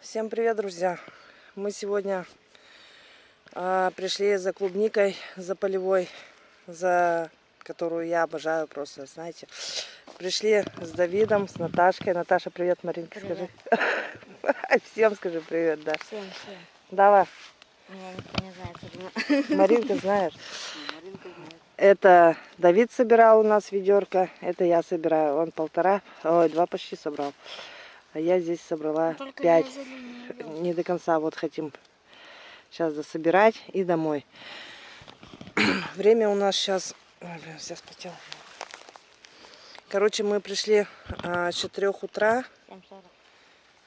Всем привет, друзья! Мы сегодня а, пришли за клубникой, за полевой, за которую я обожаю просто, знаете. Пришли с Давидом, с Наташкой. Наташа, привет, Маринка, Привет. скажи. Всем скажи привет, да. Всем, всем. Давай, не знает, особенно. Маринка знаешь. Маринка знает. Это Давид собирал у нас ведерко, это я собираю. Он полтора, ой, два почти собрал. А я здесь собрала Только пять. я за ним не иду. не до конца вот хотим сейчас дособирать и домой. Время у нас сейчас... Ой, блин, вся спотела. Короче, мы пришли а, с 4 утра. 7:40.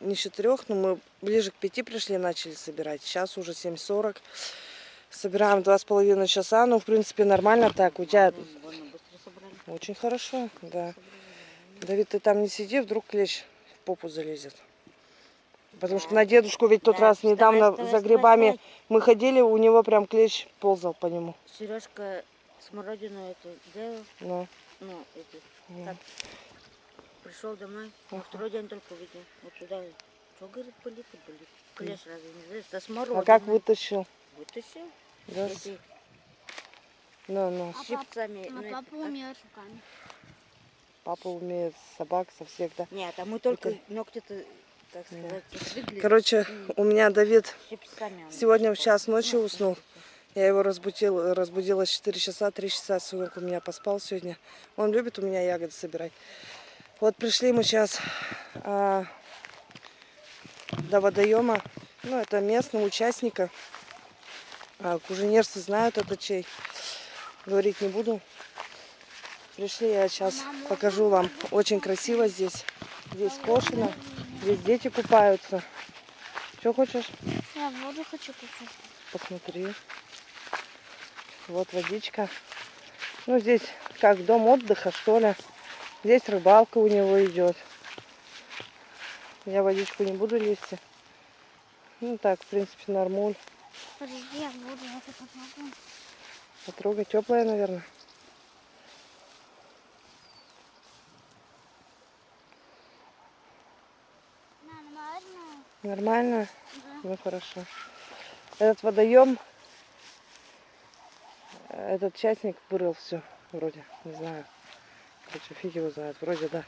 Не с 4, но мы ближе к 5 пришли, начали собирать. Сейчас уже 7.40. Собираем два с половиной часа. Ну, в принципе, нормально так. У тебя очень хорошо, да. Давид, ты там не сиди, вдруг клещ попу залезет. Потому что Да. на дедушку ведь тот Да, раз недавно вставай, за вставай, грибами вставай. мы ходили, у него прям клещ ползал по нему. Сережка смородину эту сделал, Ну, ну, эти, ну. так, пришел домой, Ага. второй день только увидел. Вот туда, что, говорит, болит и болит. Клещ разве не знаешь? Да смородина. А как вытащил? Вытащил. Да, Эти, ну, ну. с щипцами. А ну, папа это, умеет руками. Папа умеет собак со всех, да. Нет, а мы только Это- ногти-то, так сказать, стригли. Короче, у меня Давид сегодня в час ночи уснул. Я его разбудил, разбудила в 4 часа, 3 часа сынок у меня поспал сегодня. Он любит у меня ягоды собирать. Вот пришли мы сейчас а, до водоема. Ну, это местного участника. А, куженерцы знают это чей. Говорить не буду. Пришли, я сейчас покажу вам. Очень красиво здесь. Здесь кошено. Здесь дети купаются. Что хочешь? Я воду хочу купить. Посмотри. Вот водичка. Ну, здесь как дом отдыха, что ли. Здесь рыбалка у него идет. Я водичку не буду лезть. Ну так, в принципе, нормуль. Подожди, я воду это попробую. Потрогай, теплая, наверное. Нормально. Да. Ну хорошо. Этот водоем, этот частник вырыл все, вроде, не знаю. Короче, фиг его знает, вроде да.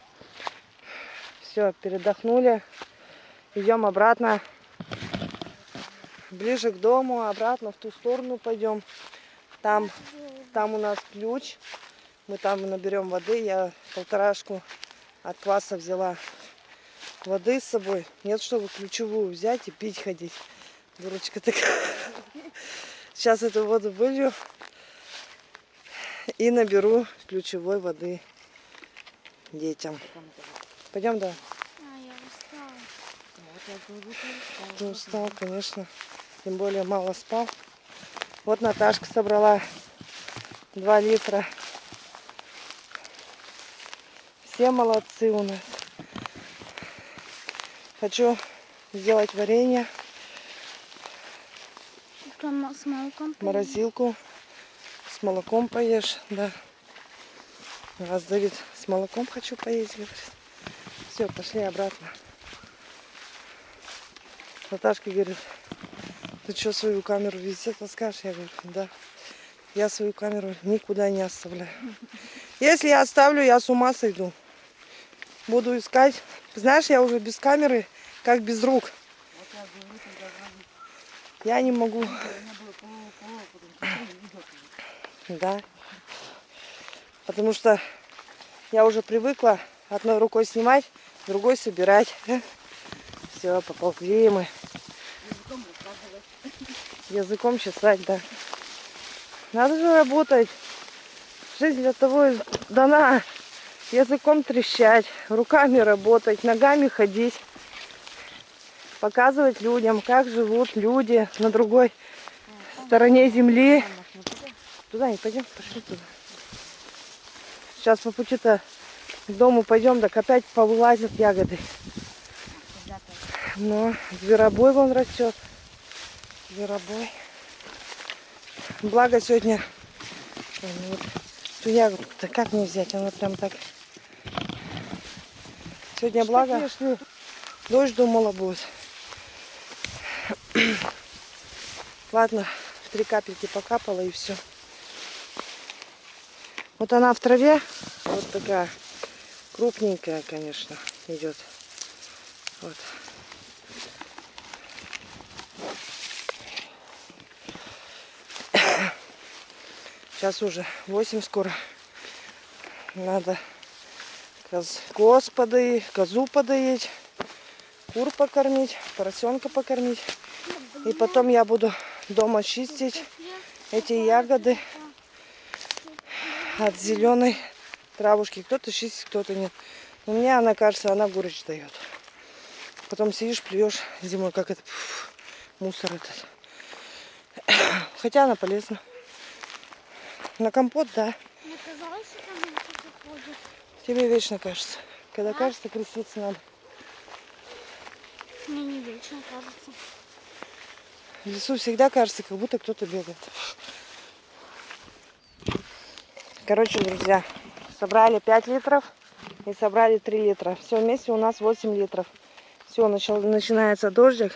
Все, передохнули. Идем обратно. Ближе к дому, обратно в ту сторону пойдем. Там, там у нас ключ. Мы там наберем воды. Я полторашку от кваса взяла воды с собой. Нет, чтобы ключевую взять и пить ходить. Дурочка такая. Сейчас эту воду вылью и наберу ключевой воды детям. Пойдем, да. А, я устала. Вот я говорю, что Ты устал, конечно. Тем более мало спал. Вот Наташка собрала 2 литра. Все молодцы у нас. Хочу сделать варенье, с молоком. поешь? морозилку. С молоком поешь, да. Раз Давид с молоком хочу поесть, говорит. Все, пошли обратно. Наташка говорит, ты что, свою камеру везде таскаешь? Я говорю, да. Я свою камеру никуда не оставляю. Если я оставлю, я с ума сойду. Буду искать. Знаешь, я уже без камеры, как без рук. Я не могу. Да. Потому что я уже привыкла одной рукой снимать, другой собирать. Все, поползли мы. Языком чесать, да. Надо же работать. Жизнь для того и дана. Языком трещать, руками работать, ногами ходить. Показывать людям, как живут люди на другой стороне земли. Туда не пойдем, пошли туда. Сейчас по пути-то к дому пойдем, так опять повылазят ягоды. Но зверобой вон растет. Зверобой. Благо сегодня ну вот эту ягодку-то как мне взять? Она прям так. Сегодня благо. Дождь думала будет. Ладно, три капельки покапала и все. Вот она в траве, вот такая крупненькая, конечно, идет. Вот. Сейчас уже 8 скоро. Надо коз, коз подоить, козу подоить, кур покормить, поросенка покормить. И потом я буду дома чистить эти ягоды от зеленой травушки. Кто-то чистит, кто-то нет. Но мне она кажется, она горечь дает. Потом сидишь, плюешь зимой, как это пф, мусор этот. Хотя она полезна. На компот, да. Мне казалось, кто-то ходит. Тебе вечно кажется. Когда кажется, креститься надо. Мне не вечно кажется. В лесу всегда кажется, как будто кто-то бегает. Короче, друзья, собрали 5 литров и собрали 3 литра. Все вместе у нас 8 литров. Все, начал, начинается дождик.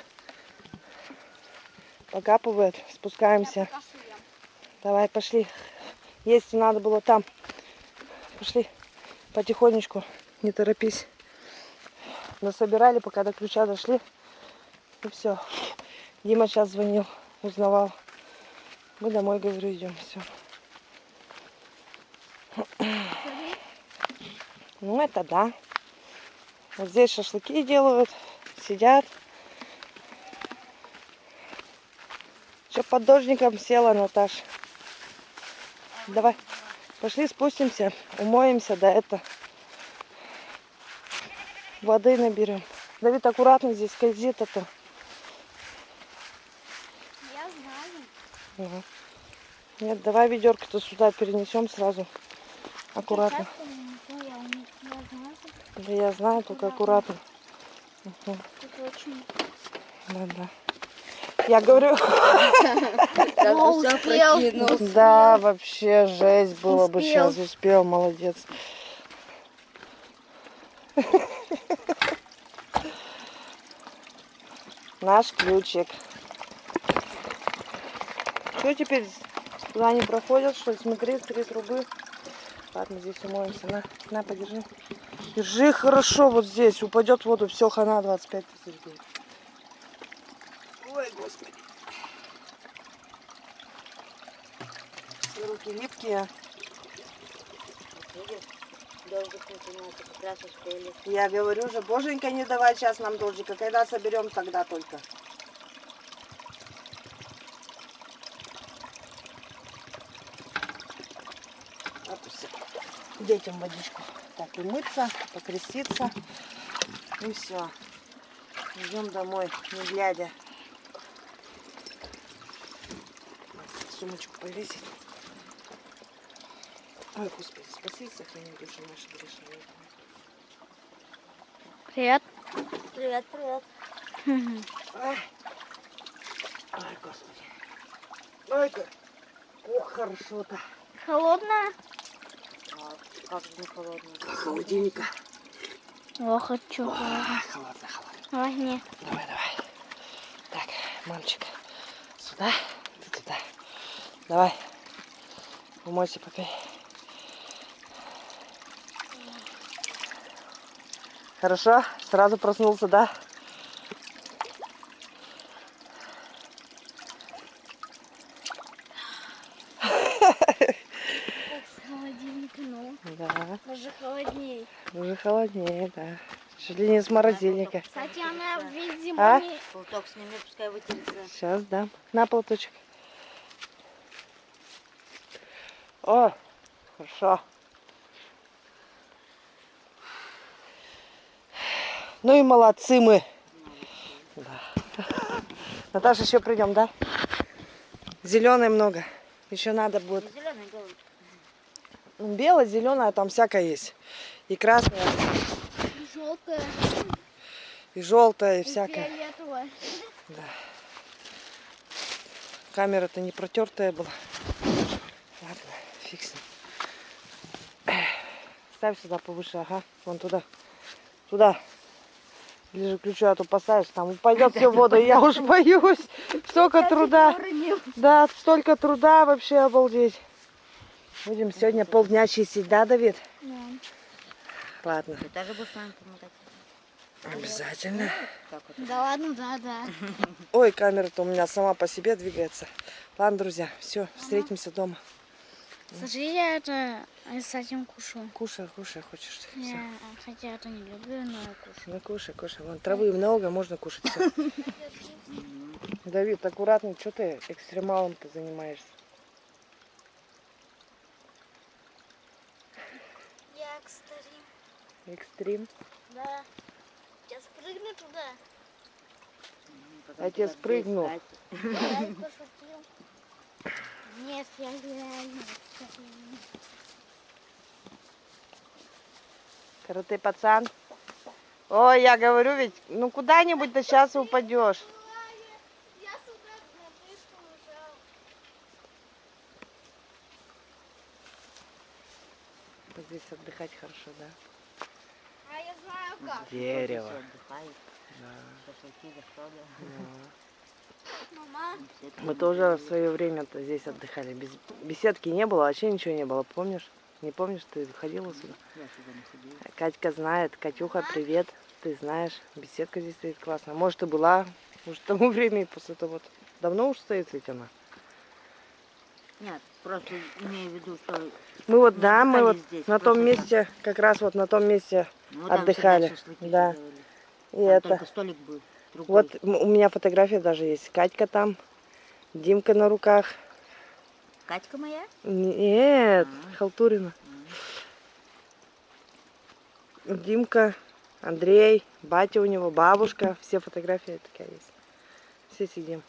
Покапывает, спускаемся. Давай, пошли. Есть надо было там. Пошли потихонечку, не торопись. Насобирали, пока до ключа дошли. И все. Дима сейчас звонил, узнавал. Мы домой, говорю, идем. Все. Ну, это да. Вот здесь шашлыки делают, сидят. Что под дождиком села, Наташ? Давай, пошли спустимся, умоемся, да это. Воды наберем. Давид, аккуратно здесь скользит это. Я знаю. Ага. Нет, давай ведерко-то сюда перенесем сразу. Аккуратно. Да я знаю, только аккуратно. Это очень... Да, да. Я говорю, да, вообще жесть было бы Успел. сейчас. Успел, молодец. Наш ключик. Что теперь? Туда не проходят, что ли? Смотри, три трубы. Ладно, здесь умоемся. На, на, подержи. Держи хорошо вот здесь. Упадет в воду. Все, хана 25 тысяч будет. Ой, господи. Все руки липкие. Я говорю же, боженька, не давай сейчас нам дождика. Когда соберем, тогда только. Детям водичку. Так, и мыться, покреститься. И все. Идем домой, не глядя. Сумочку повесить. Ой, Господи, спаси и сохрани души наши грешные. Привет. Привет, привет. Ой, Господи. Ой, как. Ох, хорошо-то. Холодная? А, как же не холодно. Холодильника. О, хочу. Ай, холодно, холодно. Возьми. Давай, давай. Так, мальчик. Сюда. Давай. Умойся, попей. Хорошо? Сразу проснулся, да? С ну. Да. Уже холоднее. Уже холоднее, да. Чуть ли не из морозильника. Кстати, она весь А? зимой... сними, пускай вытерется. Сейчас дам. На полточек. О, хорошо. Ну и молодцы мы. Да. Наташа, еще придем, да? Зеленой много. Еще надо будет. Белое, зеленое, там всякое есть. И красное, Желтая, и желтое, и и всякое. фиолетовая. Камера-то не протертая была. Фиг с ним. Ставь сюда повыше, ага. Вон туда. Туда. Ближе к ключу, а то посадишь, там упадет все в воду, и я уж боюсь. Столько труда. Да, столько труда вообще обалдеть. Будем сегодня полдня чистить, да, Давид? Да. Ладно, Ты тоже будешь с нами помотать? обязательно. Да ладно, да, да. Ой, камера-то у меня сама по себе двигается. Ладно, друзья, все, встретимся дома. Скажи, я это с этим кушу. Кушай, кушай, хочешь. Всё. Я, хотя это не люблю, но кушу. Ну, кушай, кушай. Вон, травы много, можно кушать. Давид, аккуратно, что ты экстремалом-то занимаешься? Я, кстати. Экстрим. Да. Сейчас прыгну туда. Потом Отец туда прыгнул. встать. Я пошутил. Нет, я реально. Карате пацан. Ой, я говорю ведь, ну куда-нибудь да сейчас упадешь. Здесь отдыхать хорошо, да? А я знаю как. Дерево. Да. Мы тоже в свое время-то здесь отдыхали. Без беседки не было, вообще ничего не было, помнишь? Не помнишь, ты ходила сюда? Я сюда не ходила. Катька знает. Катюха, привет. Ты знаешь, беседка здесь стоит классная. Может, и была уже к тому времени после того. вот. Давно уж стоит ведь она. Нет, просто имею в виду, что Мы вот, Мы да, мы вот здесь, на том месте, как раз вот на том месте ну, Отдыхали, да. И Там это. столик был. Другой. Вот у меня фотография даже есть. Катька там, Димка на руках. Катька моя? Нет, А. Халтурина. Димка, Андрей, батя у него, бабушка. Все фотографии такая есть. Все сидим.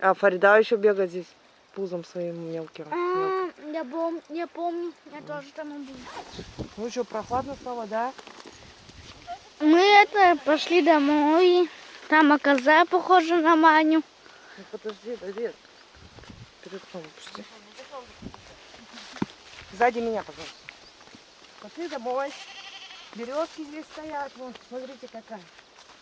А Фарида еще бегает здесь пузом своим мелким. мелким. А, я, пом я помню, я тоже там был. Ну что, прохладно стало, да? Мы это пошли домой. Там оказа похожа на Маню. Ну подожди, Давид. Пусти. Сзади меня, пожалуйста. Пошли домой. Березки здесь стоят. Вон, смотрите, какая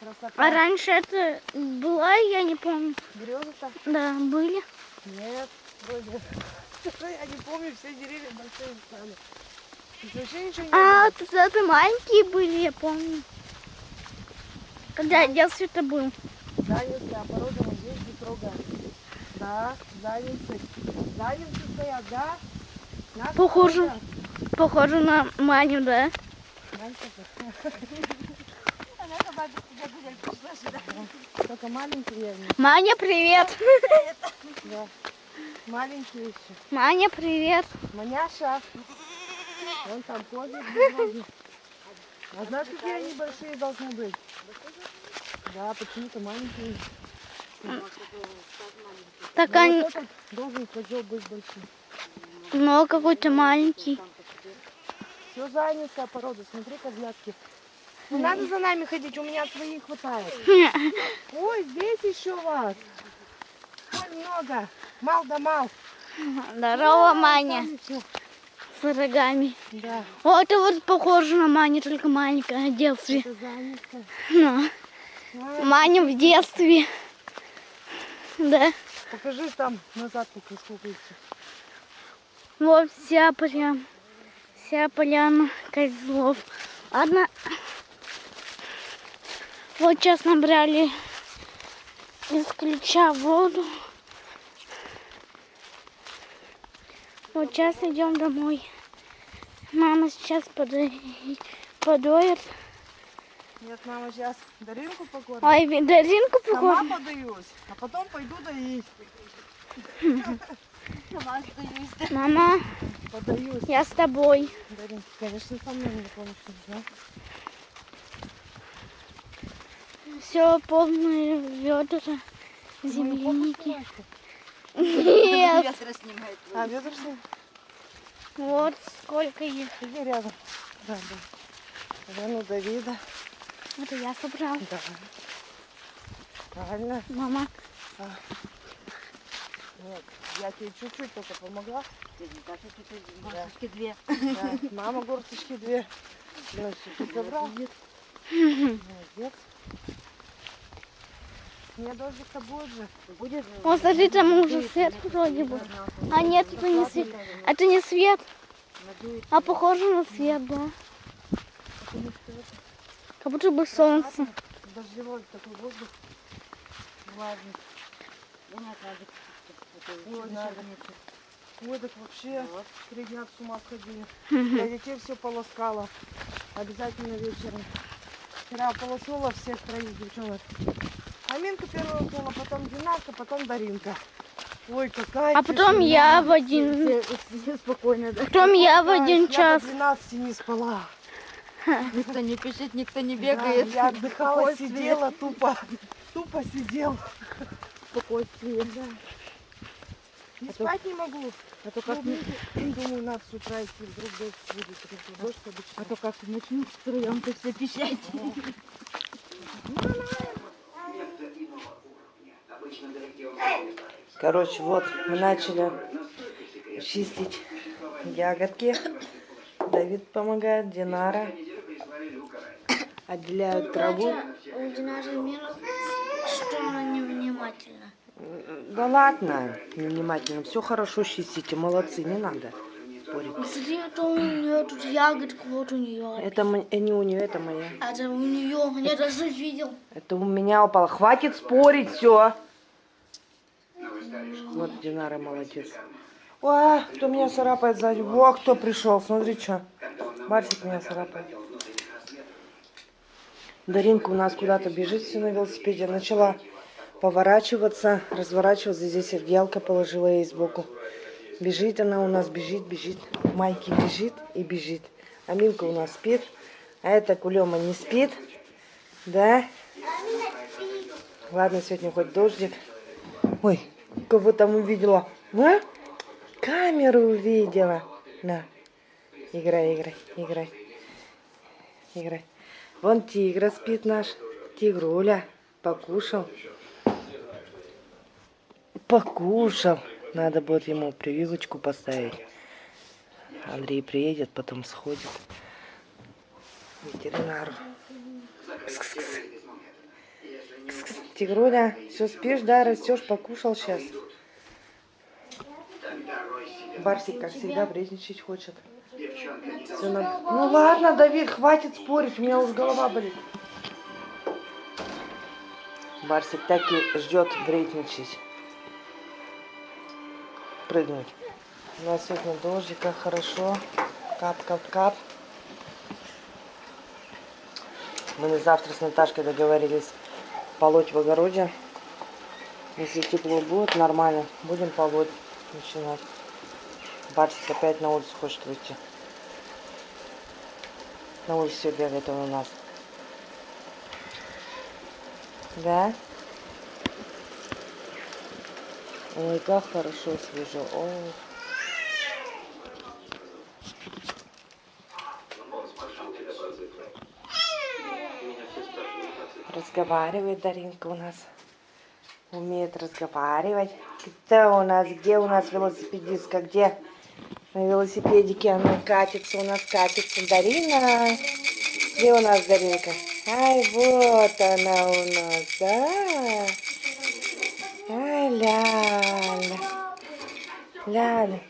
красота. А раньше это была, я не помню. Березы-то? Да, были. Нет, вроде. Я не помню, все деревья большие стали. А, тут это маленькие были, я помню. Когда я в детстве это был. Занятые, порода вот здесь не трогаем. Да, занятцы. Занятцы стоят, да? Наша Похоже. порода. Похоже на Маню, да? Только маленькие. Маня, привет! да. Маленькие еще. Маня, привет! Маняша. Вон там козы. А знаешь, какие они большие должны быть? Да, почему-то маленькие. Так Ну, они, должен козел быть большим. но какой-то маленький. Все занятая порода, смотри, козлятки. Не надо за нами ходить, у меня своих хватает. Ой, здесь еще вас. Ой, много. Мал да мал. Здорово, Маня, с рогами. Да, Вот это вот похоже на Маню, только маленькая детстве. это занятая. Ну, А, Маня в детстве. Да. Покажи там назад, пока сколько. Вот вся прям, вся поляна козлов. Ладно. Вот сейчас набрали из ключа воду. Вот сейчас идем домой. Мама сейчас подоит. подоет. Нет, мама сейчас Даринку покормит. Ой, Даринку Сама покормит. подаюсь, а потом пойду доить. Мама, Подаюсь. я с тобой. Даринка, конечно, со мной не помнишь, да? Все полные ведра земляники. Нет. Ветра снимает. А, ведра с ним? Вот сколько их. Иди рядом. Да, да. Рану Давида. Это я собрал. Да. Правильно. Мама. Нет, я тебе чуть-чуть только помогла. Горсточки две. Да. Мама горсточки две. Значит, ты собрал? Молодец. Нет, дождик-то будет же. Будет? Вот, смотри, там уже свет вроде бы. А нет, это не свет. Это не свет, а похоже на свет, да. Как будто бы солнце. Дождевой такой воздух. Влажный. Ой, так вообще Вот. три дня с ума сходили. Я детей все полоскала. Обязательно вечером. Вчера полоснула всех троих девчонок. Аминка первая уснула, потом Динарка, потом Даринка. Ой, какая А потом тишина. я в один... Все, все спокойно, да? Потом я в один я час. до 12 не спала. Никто не пишет, никто не Да, бегает. я отдыхала, сидела, тупо, тупо сидела. Спокойствие. И А то- спать не могу. А то как, не- Думаю, надо с утра идти, вдруг дождь будет, дождь обычно. а то как начнут втроем то все пищать. Короче, вот мы начали чистить ягодки. Давид помогает, Динара. Отделяют траву. У Динары минус, что она невнимательна. Да ладно, внимательно. Все хорошо чистите, молодцы, не надо спорить. Смотри, это у нее тут ягодка, вот у нее. Это э, не у нее, это моя. Это у нее, я даже видел. Это у меня упало. Хватит спорить, все. Вот Динара молодец. Ой, кто меня царапает сзади? Во, кто пришел, смотри, что. Барсик меня царапает. Даринка у нас куда-то бежит все на велосипеде. Начала поворачиваться, разворачиваться. Здесь одеялко положила ей сбоку. Бежит она у нас, бежит, бежит. Майки бежит и бежит. Аминка у нас спит. А эта Кулема не спит. Да? Ладно, сегодня хоть дождик. Ой, кого там увидела? А? Камеру увидела. На. Играй, играй, играй. Играй. Вон тигра спит наш. Тигруля. Покушал. Покушал. Надо будет ему прививочку поставить. Андрей приедет, потом сходит ветеринару. Кс-кс-кс. Кс-кс. Тигруля, все спишь, да, растешь, покушал сейчас. Барсик, как всегда, вредничать хочет. Всё на- Ну ладно, Давид, хватит спорить, у меня уже голова болит. Барсик так и ждет вредничать. Прыгнуть. У нас сегодня дождика, хорошо. Кап, кап, кап. Мы на завтра с Наташкой договорились полоть в огороде. Если тепло будет, нормально, будем полоть начинать. Барсик опять на улицу хочет выйти. На улице бегает он у нас. Да? Ой, как хорошо свежо. Ой. Разговаривает Даринка у нас. Умеет разговаривать. Кто у нас? Где у нас велосипедистка? Где? На велосипедике она катится. У нас катится Дарина. Где у нас Даринка? Ай, вот она у нас, да? Ай, ля-ля. Ляля.